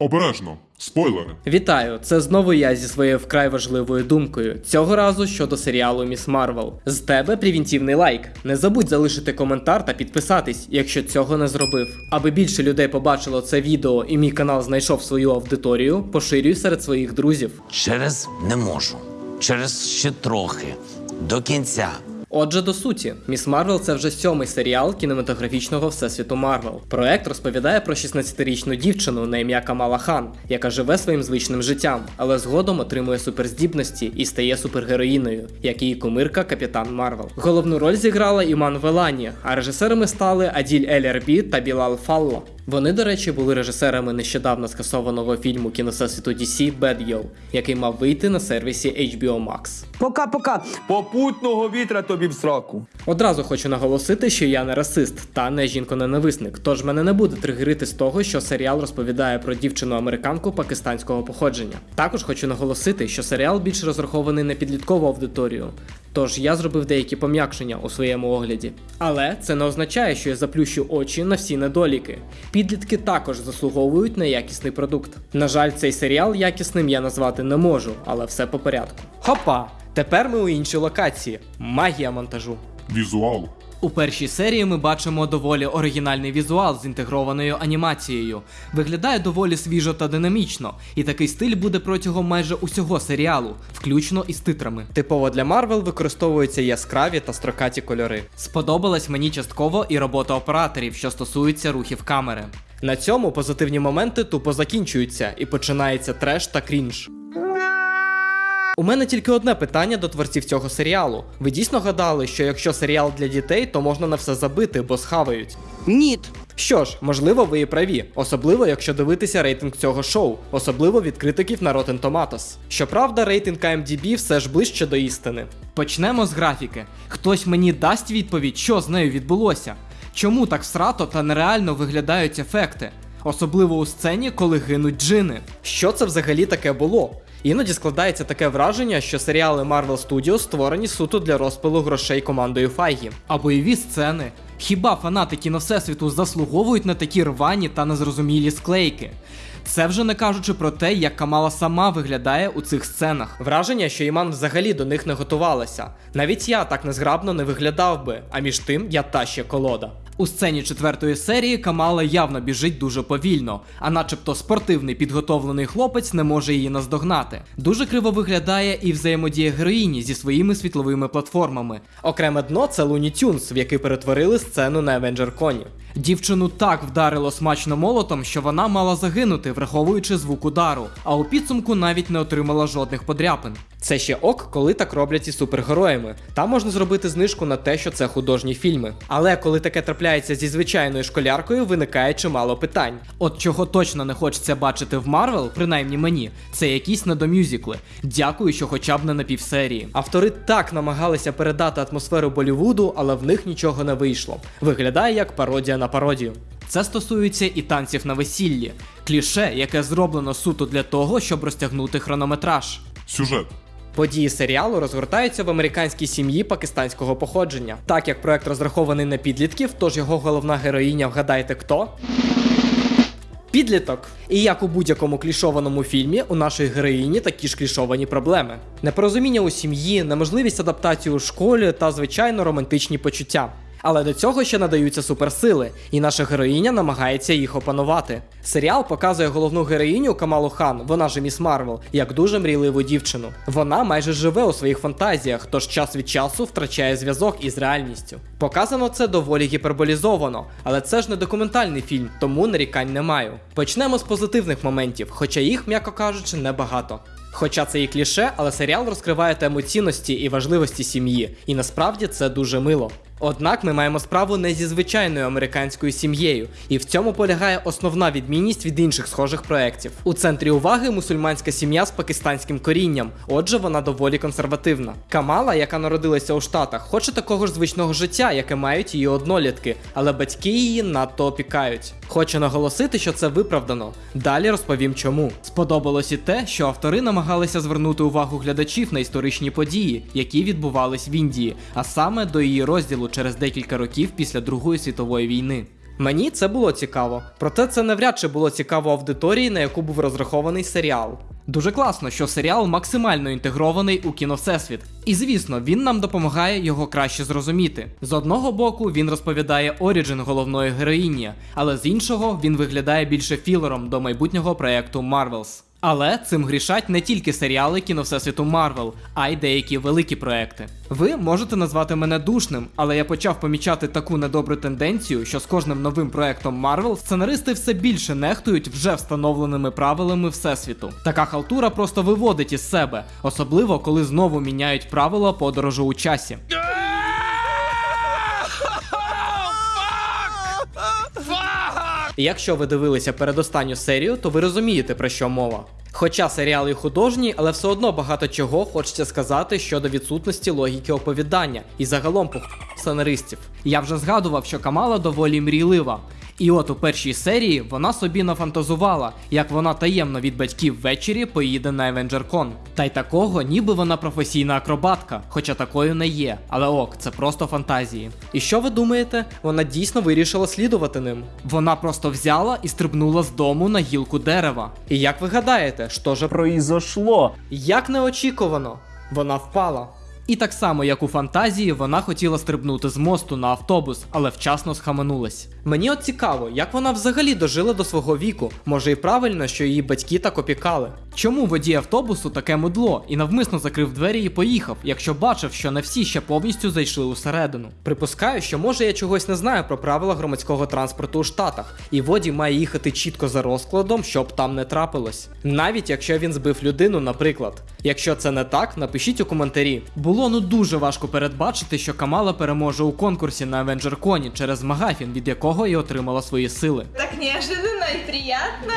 Обережно, спойлери. Вітаю! Це знову я зі своєю вкрай важливою думкою. Цього разу щодо серіалу Міс Марвел. З тебе превентивний лайк. Не забудь залишити коментар та підписатись, якщо цього не зробив. Аби більше людей побачило це відео і мій канал знайшов свою аудиторію, поширюй серед своїх друзів. Через не можу. Через ще трохи. До кінця. Отже, до суті, Міс Марвел це вже сьомий серіал кінематографічного всесвіту Марвел. Проект розповідає про 16-річну дівчину на ім'я Камала Хан, яка живе своїм звичним життям, але згодом отримує суперздібності і стає супергероїною, як її кумирка Капітан Марвел. Головну роль зіграла Іман Велані, а режисерами стали Аділь Ель Арбі та Білал Фалло. Вони, до речі, були режисерами нещодавно скасованого фільму кіновсесвіту DC Bad Girl, який мав вийти на сервісі HBO Max. Пока-пока. Попутного вітра тобі в сраку. Одразу хочу наголосити, що я не расист та не жінконенависник, тож мене не буде тригерити з того, що серіал розповідає про дівчину-американку пакистанського походження. Також хочу наголосити, що серіал більш розрахований на підліткову аудиторію. Тож я зробив деякі пом'якшення у своєму огляді. Але це не означає, що я заплющу очі на всі недоліки. Підлітки також заслуговують на якісний продукт. На жаль, цей серіал якісним я назвати не можу, але все по порядку. Хопа! Тепер ми у іншій локації. Магія монтажу. Візуал. У першій серії ми бачимо доволі оригінальний візуал з інтегрованою анімацією. Виглядає доволі свіжо та динамічно, і такий стиль буде протягом майже усього серіалу, включно із титрами. Типово для Марвел використовуються яскраві та строкаті кольори. Сподобалась мені частково і робота операторів, що стосується рухів камери. На цьому позитивні моменти тупо закінчуються і починається треш та крінж. У мене тільки одне питання до творців цього серіалу. Ви дійсно гадали, що якщо серіал для дітей, то можна на все забити, бо схавають? Ніт. Що ж, можливо, ви і праві, особливо якщо дивитися рейтинг цього шоу, особливо від критиків на Rotten Tomatoes. Щоправда, рейтинг IMDb все ж ближче до істини. Почнемо з графіки. Хтось мені дасть відповідь, що з нею відбулося. Чому так всрато та нереально виглядають ефекти? Особливо у сцені, коли гинуть джини. Що це взагалі таке було? Іноді складається таке враження, що серіали Marvel Studios створені суто для розпилу грошей командою Файгі. А бойові сцени. Хіба фанати кіно Всесвіту заслуговують на такі рвані та незрозумілі склейки? Це вже не кажучи про те, як Камала сама виглядає у цих сценах. Враження, що Іман взагалі до них не готувалася. Навіть я так незграбно не виглядав би, а між тим я та ще колода. У сцені четвертої серії Камала явно біжить дуже повільно, а начебто спортивний підготовлений хлопець не може її наздогнати. Дуже криво виглядає і взаємодія героїні зі своїми світловими платформами. Окреме дно це Looney Tunes, в який перетворили сцену на Avenger Коні. Дівчину так вдарило смачно молотом, що вона мала загинути, враховуючи звук удару, а у підсумку навіть не отримала жодних подряпин. Це ще ок, коли так роблять із супергероями. Там можна зробити знижку на те, що це художні фільми. Але коли таке трапляється зі звичайною школяркою, виникає чимало питань. От чого точно не хочеться бачити в Марвел, принаймні мені, це якісь недомюзикли. Дякую, що хоча б не на півсерії. Автори так намагалися передати атмосферу Болівуду, але в них нічого не вийшло. Виглядає як пародія на пародію. Це стосується і танців на весіллі, кліше, яке зроблено суто для того, щоб розтягнути хронометраж. Сюжет. Події серіалу розгортаються в американській сім'ї пакистанського походження. Так як проект розрахований на підлітків, тож його головна героїня, вгадайте хто? Підліток. І як у будь-якому клішованому фільмі, у нашої героїні такі ж клішовані проблеми: непорозуміння у сім'ї, неможливість адаптації у школі та, звичайно, романтичні почуття. Але до цього ще надаються суперсили, і наша героїня намагається їх опанувати. Серіал показує головну героїню Камалу Хан, вона ж Міс Марвел, як дуже мрійливу дівчину. Вона майже живе у своїх фантазіях, тож час від часу втрачає зв'язок із реальністю. Показано це доволі гіперболізовано, але це ж не документальний фільм, тому нарікань не маю. Почнемо з позитивних моментів, хоча їх, м'яко кажучи, небагато. Хоча це і кліше, але серіал розкриває тему цінності і важливості сім'ї, і насправді це дуже мило. Однак ми маємо справу не зі звичайною американською сім'єю, і в цьому полягає основна відмінність від інших схожих проєктів. У центрі уваги мусульманська сім'я з пакистанським корінням, отже, вона доволі консервативна. Камала, яка народилася у Штатах, хоче такого ж звичного життя, яке мають її однолітки, але батьки її надто опікають. Хочу наголосити, що це виправдано. Далі розповім чому. Сподобалось і те, що автори намагалися звернути увагу глядачів на історичні події, які відбувались в Індії, а саме до її розділу через декілька років після Другої світової війни. Мені це було цікаво, проте це навряд чи було цікаво аудиторії, на яку був розрахований серіал. Дуже класно, що серіал максимально інтегрований у кіновсесвіт. І звісно, він нам допомагає його краще зрозуміти. З одного боку, він розповідає origin головної героїні, але з іншого він виглядає більше філером до майбутнього проекту Marvels. Але цим грішать не тільки серіали кіновсесвіту Марвел, а й деякі великі проекти. Ви можете назвати мене душним, але я почав помічати таку недобру тенденцію, що з кожним новим проектом Марвел сценаристи все більше нехтують вже встановленими правилами всесвіту. Така халтура просто виводить із себе, особливо коли знову міняють правила подорожу у часі. Якщо ви дивилися передостанню серію, то ви розумієте про що мова. Хоча серіал і художній, але все одно багато чого хочеться сказати щодо відсутності логіки оповідання і загалом по сценаристів. Я вже згадував, що Камала доволі мрійлива. І от у першій серії вона собі нафантазувала, як вона таємно від батьків ввечері поїде на EvengerCon. Та й такого, ніби вона професійна акробатка, хоча такою не є. Але ок, це просто фантазії. І що ви думаєте? Вона дійсно вирішила слідувати ним. Вона просто взяла і стрибнула з дому на гілку дерева. І як ви гадаєте, що же произошло? як неочікувано, вона впала. І так само, як у фантазії, вона хотіла стрибнути з мосту на автобус, але вчасно схаменулась. Мені от цікаво, як вона взагалі дожила до свого віку. Може і правильно, що її батьки так опікали. Чому водій автобусу таке мудло і навмисно закрив двері і поїхав, якщо бачив, що не всі ще повністю зайшли усередину? Припускаю, що може я чогось не знаю про правила громадського транспорту у Штатах, і водій має їхати чітко за розкладом, щоб там не трапилось. Навіть якщо він збив людину, наприклад. Якщо це не так, напишіть у коментарі. Було ну дуже важко передбачити, що Камала переможе у конкурсі на AvengerCon через Магафін, від якого і отримала свої сили. Так неожиданно и приятно.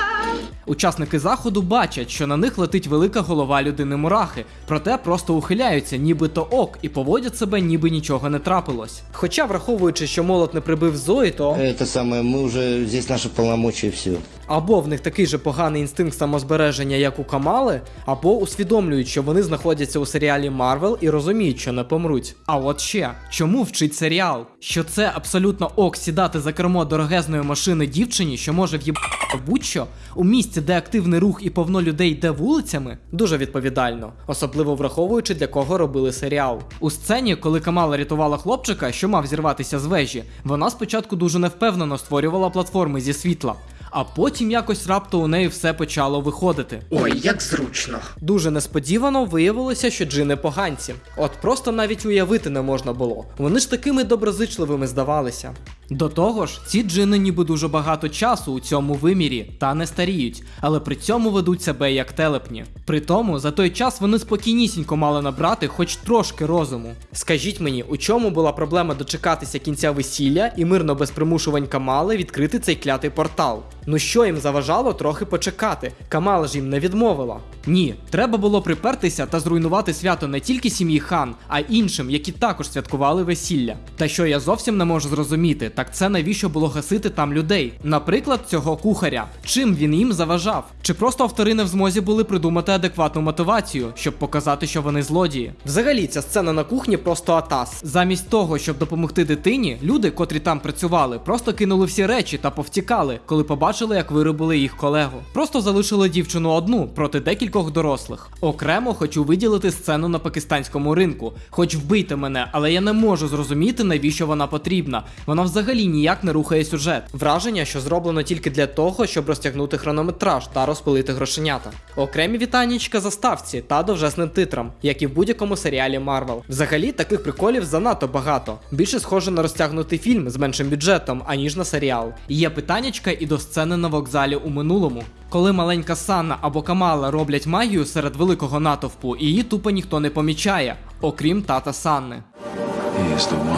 Учасники заходу бачать, що на них летить велика голова людини мурахи, проте просто ухиляються, нібито ок, і поводять себе, ніби нічого не трапилось. Хоча, враховуючи, що молот не прибив Зої, то Это самое, мы уже здесь наши полномочия все. Або в них такий же поганий інстинкт самозбереження, як у Камали, або усвідомлюють, що вони знаходяться у серіалі Марвел і розуміють, що не помруть. А от ще чому вчить серіал? Що це абсолютно ок сідати за кермо дорогезної машини дівчині, що може в'їбати будь-що у місці, де активний рух і повно людей йде вулицями? Дуже відповідально, особливо враховуючи для кого робили серіал. У сцені, коли Камала рятувала хлопчика, що мав зірватися з вежі, вона спочатку дуже невпевнено створювала платформи зі світла. А потім якось раптом у неї все почало виходити. Ой, як зручно. Дуже несподівано виявилося, що джини поганці. От просто навіть уявити не можна було. Вони ж такими доброзичливими здавалися. До того ж, ці джини ніби дуже багато часу у цьому вимірі та не старіють, але при цьому ведуть себе як телепні. При тому, за той час вони спокійнісінько мали набрати хоч трошки розуму. Скажіть мені, у чому була проблема дочекатися кінця весілля і мирно без примушувань Камали відкрити цей клятий портал? Ну що їм заважало трохи почекати? Камала ж їм не відмовила. Ні, треба було припертися та зруйнувати свято не тільки сім'ї хан, а іншим, які також святкували весілля. Та що я зовсім не можу зрозуміти, так це навіщо було гасити там людей? Наприклад, цього кухаря. Чим він їм заважав? Чи просто автори не в змозі були придумати адекватну мотивацію, щоб показати, що вони злодії? Взагалі, ця сцена на кухні просто атас. Замість того, щоб допомогти дитині, люди, котрі там працювали, просто кинули всі речі та повтікали, коли побачили, як вирубили їх колегу. Просто залишили дівчину одну проти декількох дорослих. Окремо хочу виділити сцену на пакистанському ринку. Хоч вбийте мене, але я не можу зрозуміти, навіщо вона потрібна. Вона взагалі ніяк не рухає сюжет. Враження, що зроблено тільки для того, щоб розтягнути хронометраж та розпилити грошенята. Окремі вітаннячка заставці та довжелезним титрам, як і в будь-якому серіалі Марвел. Взагалі таких приколів занадто багато. Більше схоже на розтягнутий фільм з меншим бюджетом, аніж на серіал. Є питаннячка і до сцени на вокзалі у минулому. Коли маленька Санна або Камала роблять магію серед великого натовпу, її тупо ніхто не помічає, окрім тата Санни.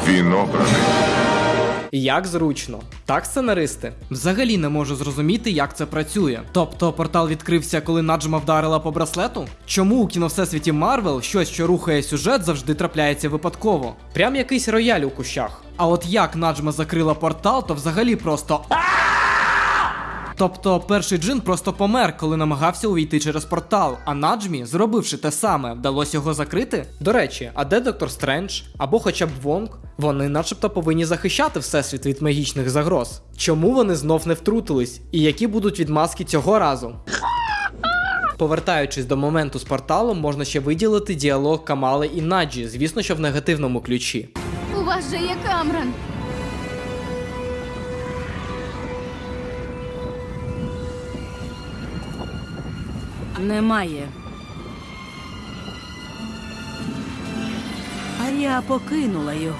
Він обраний. Як зручно. Так, сценаристи? Взагалі не можу зрозуміти, як це працює. Тобто портал відкрився, коли Наджма вдарила по браслету? Чому у кіновсесвіті Марвел щось, що рухає сюжет, завжди трапляється випадково? Прям якийсь рояль у кущах. А от як Наджма закрила портал, то взагалі просто. Тобто перший джин просто помер, коли намагався увійти через портал, а Наджмі, зробивши те саме, вдалося його закрити? До речі, а де доктор Стрендж або хоча б Вонг? Вони начебто повинні захищати всесвіт від магічних загроз. Чому вони знов не втрутились? І які будуть відмазки цього разу? Повертаючись до моменту з порталом, можна ще виділити діалог Камали і Наджі, звісно, що в негативному ключі. У вас же є Камран. Немає. Арія покинула його.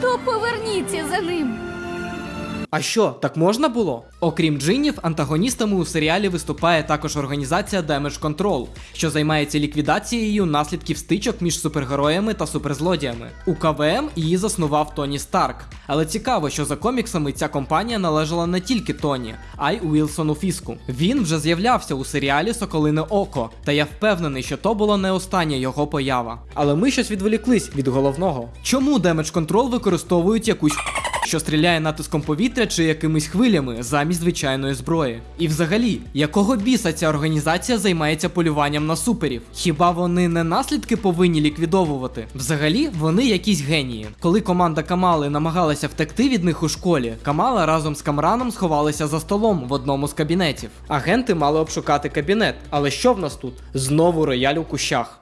То поверніться за ним. А що, так можна було? Окрім джинів, антагоністами у серіалі виступає також організація Damage Control, що займається ліквідацією наслідків стичок між супергероями та суперзлодіями. У КВМ її заснував Тоні Старк. Але цікаво, що за коміксами ця компанія належала не тільки Тоні, а й Уілсону Фіску. Він вже з'являвся у серіалі Соколине Око, та я впевнений, що то була не остання його поява. Але ми щось відволіклись від головного. Чому Damage Control використовують якусь що стріляє натиском повітря чи якимись хвилями замість звичайної зброї. І взагалі, якого біса ця організація займається полюванням на суперів? Хіба вони не наслідки повинні ліквідовувати? Взагалі, вони якісь генії. Коли команда Камали намагалася втекти від них у школі, Камала разом з Камраном сховалися за столом в одному з кабінетів. Агенти мали обшукати кабінет, але що в нас тут? Знову рояль у кущах.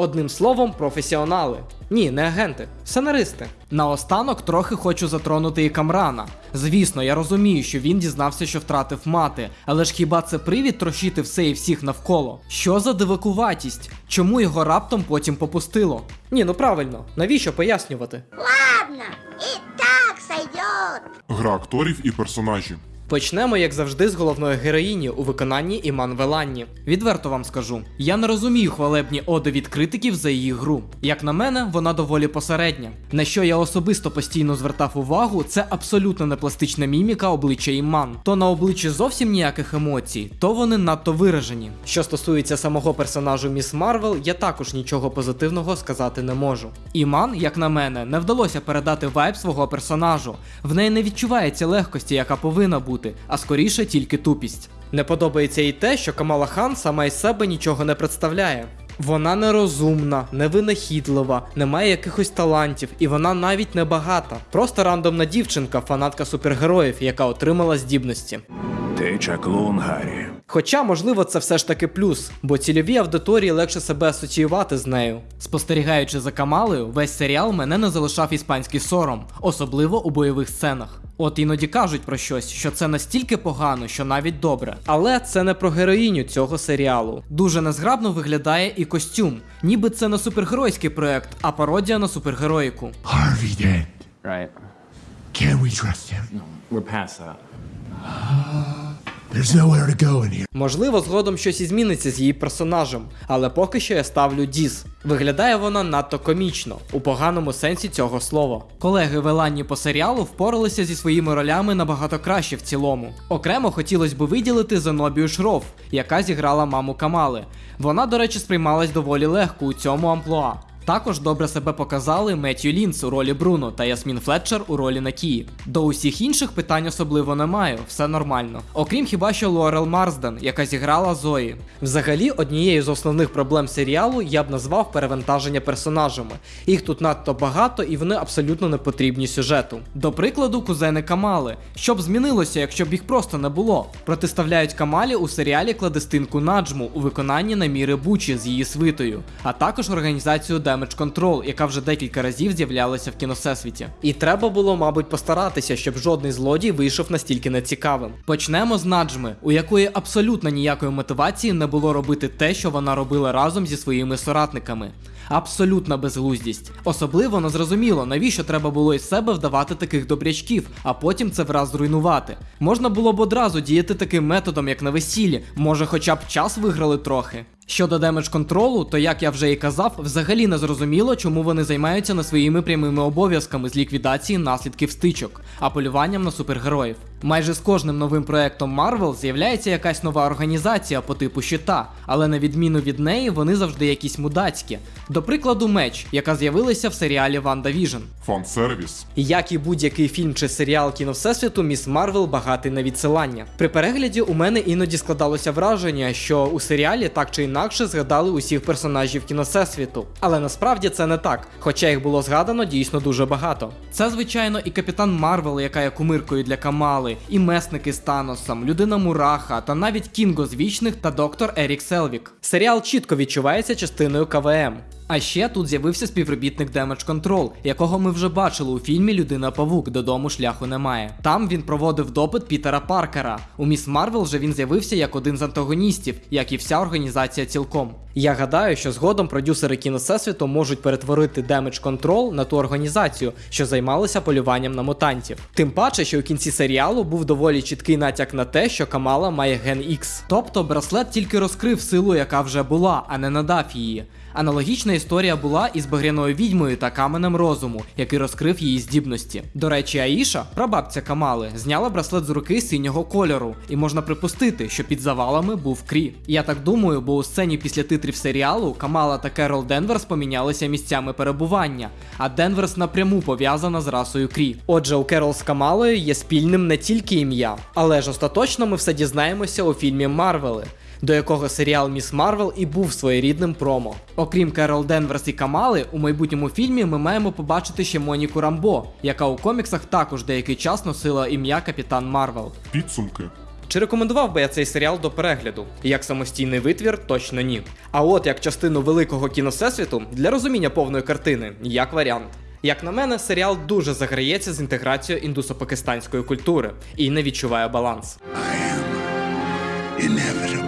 Одним словом, професіонали. Ні, не агенти, сценаристи. Наостанок трохи хочу затронути і Камрана. Звісно, я розумію, що він дізнався, що втратив мати, але ж хіба це привід трощити все і всіх навколо? Що за дивакуватість? Чому його раптом потім попустило? Ні, ну правильно, навіщо пояснювати? Ладно, і так сойдет. Гра акторів і персонажі. Почнемо, як завжди, з головної героїні у виконанні Іман Веланні. Відверто вам скажу, я не розумію хвалебні оди від критиків за її гру. Як на мене, вона доволі посередня. На що я особисто постійно звертав увагу, це абсолютно не пластична міміка обличчя Іман. То на обличчі зовсім ніяких емоцій, то вони надто виражені. Що стосується самого персонажу Міс Марвел, я також нічого позитивного сказати не можу. Іман, як на мене, не вдалося передати вайб свого персонажу. В неї не відчувається легкості, яка повинна бути, а скоріше тільки тупість. Не подобається і те, що Камала Хан сама із себе нічого не представляє. Вона нерозумна, невинахідлива, не має якихось талантів, і вона навіть не багата. Просто рандомна дівчинка, фанатка супергероїв, яка отримала здібності. Ти чаклун, Гаррі. Хоча, можливо, це все ж таки плюс, бо цільовій аудиторії легше себе асоціювати з нею. Спостерігаючи за Камалею, весь серіал мене не залишав іспанський сором, особливо у бойових сценах. От іноді кажуть про щось, що це настільки погано, що навіть добре. Але це не про героїню цього серіалу. Дуже незграбно виглядає і костюм, ніби це не супергеройський проект, а пародія на супергероїку. Harvey dead. Right. Can we trust him? We're past that. There's. Можливо, згодом щось і зміниться з її персонажем, але поки що я ставлю Діз. Виглядає вона надто комічно, у поганому сенсі цього слова. Колеги Веланні по серіалу впоралися зі своїми ролями набагато краще в цілому. Окремо хотілося б виділити Зенобію Шров, яка зіграла маму Камали. Вона, до речі, сприймалась доволі легко у цьому амплуа. Також добре себе показали Меттю Лінс у ролі Бруно та Ясмін Флетчер у ролі Накії. До усіх інших питань особливо не маю, все нормально. Окрім хіба що Лорел Марсден, яка зіграла Зої. Взагалі, однією з основних проблем серіалу я б назвав перевантаження персонажами. Їх тут надто багато і вони абсолютно не потрібні сюжету. До прикладу, кузени Камали. Що б змінилося, якщо б їх просто не було? Протиставляють Камалі у серіалі кладестинку Наджму у виконанні Наміри Бучі з її свитою, а також організацію Damage Control, яка вже декілька разів з'являлася в кіновсесвіті. І треба було, мабуть, постаратися, щоб жодний злодій вийшов настільки нецікавим. Почнемо з Наджми, у якої абсолютно ніякої мотивації не було робити те, що вона робила разом зі своїми соратниками. Абсолютна безглуздість. Особливо незрозуміло, навіщо треба було із себе вдавати таких добрячків, а потім це враз зруйнувати. Можна було б одразу діяти таким методом, як на весіллі, може, хоча б час виграли трохи. Щодо Damage Control у, то як я вже і казав, взагалі не зрозуміло, чому вони займаються не своїми прямими обов'язками з ліквідації наслідків стичок, а полюванням на супергероїв. Майже з кожним новим проектом Marvel з'являється якась нова організація по типу щита, але на відміну від неї вони завжди якісь мудацькі. До прикладу, меч, яка з'явилася в серіалі Ванда Віжн. Фан-сервіс. Як і будь-який фільм чи серіал кіно Всесвіту, Міс Марвел багатий на відсилання. При перегляді у мене іноді складалося враження, що у серіалі так чи інакше згадали усіх персонажів кіно Всесвіту. Але насправді це не так, хоча їх було згадано дійсно дуже багато. Це, звичайно, і капітан Марвел, яка є кумиркою для Камали, і месники з Таносом, людина Мураха, та навіть Кінго з вічних та доктор Ерік Селвіг. Серіал чітко відчувається частиною КВМ. А ще тут з'явився співробітник Damage Control, якого ми вже бачили у фільмі Людина Павук додому шляху немає. Там він проводив допит Пітера Паркера. У Міс Марвел же він з'явився як один з антагоністів, як і вся організація цілком. Я гадаю, що згодом продюсери кіно Всесвіту можуть перетворити Damage Control на ту організацію, що займалася полюванням на мутантів. Тим паче, що у кінці серіалу був доволі чіткий натяк на те, що Камала має ген X. Тобто браслет тільки розкрив силу, яка вже була, а не надав її. Аналогічна історія була із багряною відьмою та каменем розуму, який розкрив її здібності. До речі, Аїша, прабабця Камали, зняла браслет з руки синього кольору, і можна припустити, що під завалами був Крі. Я так думаю, бо у сцені після титрів серіалу Камала та Керол Денверс помінялися місцями перебування, а Денверс напряму пов'язана з расою Крі. Отже, у Керол з Камалою є спільним не тільки ім'я, але ж остаточно ми все дізнаємося у фільмі Марвели до якого серіал Міс Марвел і був своєрідним промо. Окрім Керол Денверс і Камали, у майбутньому фільмі ми маємо побачити ще Моніку Рамбо, яка у коміксах також деякий час носила ім'я Капітан Марвел. Підсумки. Чи рекомендував би я цей серіал до перегляду? Як самостійний витвір, точно ні. А от як частину великого кіно всесвіту для розуміння повної картини, як варіант. Як на мене, серіал дуже заграється з інтеграцією індусо-пакистанської культури і не відчуває баланс. Inevitable.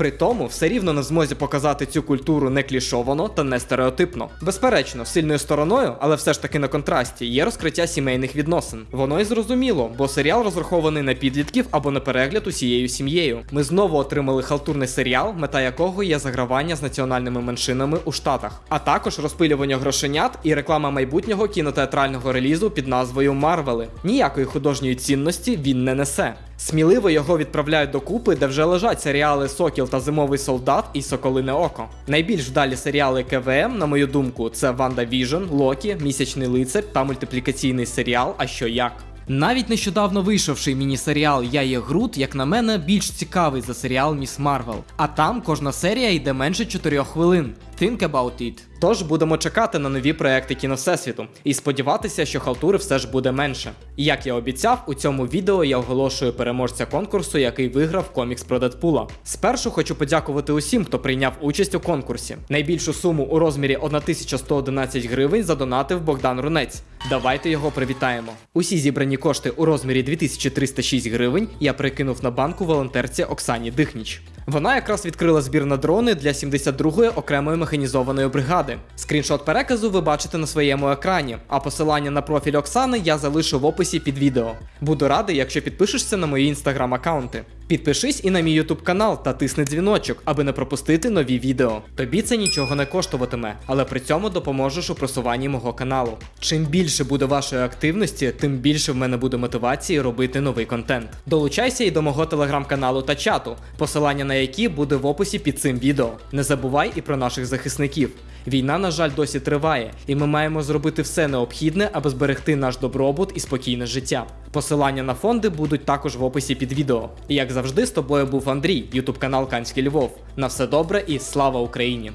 При тому все рівно не змозі показати цю культуру не клішовано та не стереотипно. Безперечно, сильною стороною, але все ж таки на контрасті, є розкриття сімейних відносин. Воно і зрозуміло, бо серіал розрахований на підлітків або на перегляд усією сім'єю. Ми знову отримали халтурний серіал, мета якого є загравання з національними меншинами у Штатах, а також розпилювання грошенят і реклама майбутнього кінотеатрального релізу під назвою Марвели. Ніякої художньої цінності він не несе. Сміливо його відправляють до купи, де вже лежать серіали Сокіл та Зимовий солдат і Соколине Око. Найбільш вдалі серіали КВМ, на мою думку, це Ванда Віжн, Локі, Місячний лицар та мультиплікаційний серіал А що як. Навіть нещодавно вийшовший міні-серіал Я є Грут, як на мене, більш цікавий за серіал Міс Марвел. А там кожна серія йде менше 4 хвилин. Think about it. Тож будемо чекати на нові проекти кіно Всесвіту і сподіватися, що халтури все ж буде менше. І як я обіцяв, у цьому відео я оголошую переможця конкурсу, який виграв комікс про Дедпула. Спершу хочу подякувати усім, хто прийняв участь у конкурсі. Найбільшу суму у розмірі 1111 гривень задонатив Богдан Рунець. Давайте його привітаємо. Усі зібрані кошти у розмірі 2306 гривень я прикинув на банку волонтерці Оксані Дихніч. Вона якраз відкрила збір на дрони для 72-ї окремої механізованої бригади. Скріншот переказу ви бачите на своєму екрані, а посилання на профіль Оксани я залишу в описі під відео. Буду радий, якщо підпишешся на мої інстаграм-аккаунти. Підпишись і на мій ютуб канал та тисни дзвіночок, аби не пропустити нові відео. Тобі це нічого не коштуватиме, але при цьому допоможеш у просуванні мого каналу. Чим більше буде вашої активності, тим більше в мене буде мотивації робити новий контент. Долучайся і до мого телеграм-каналу та чату, посилання на які буде в описі під цим відео. Не забувай і про наших захисників. Війна, на жаль, досі триває, і ми маємо зробити все необхідне, аби зберегти наш добробут і спокійне життя. Посилання на фонди будуть також в описі під відео. І як завжди, з тобою був Андрій, ютуб канал Канський Львов. На все добре і слава Україні!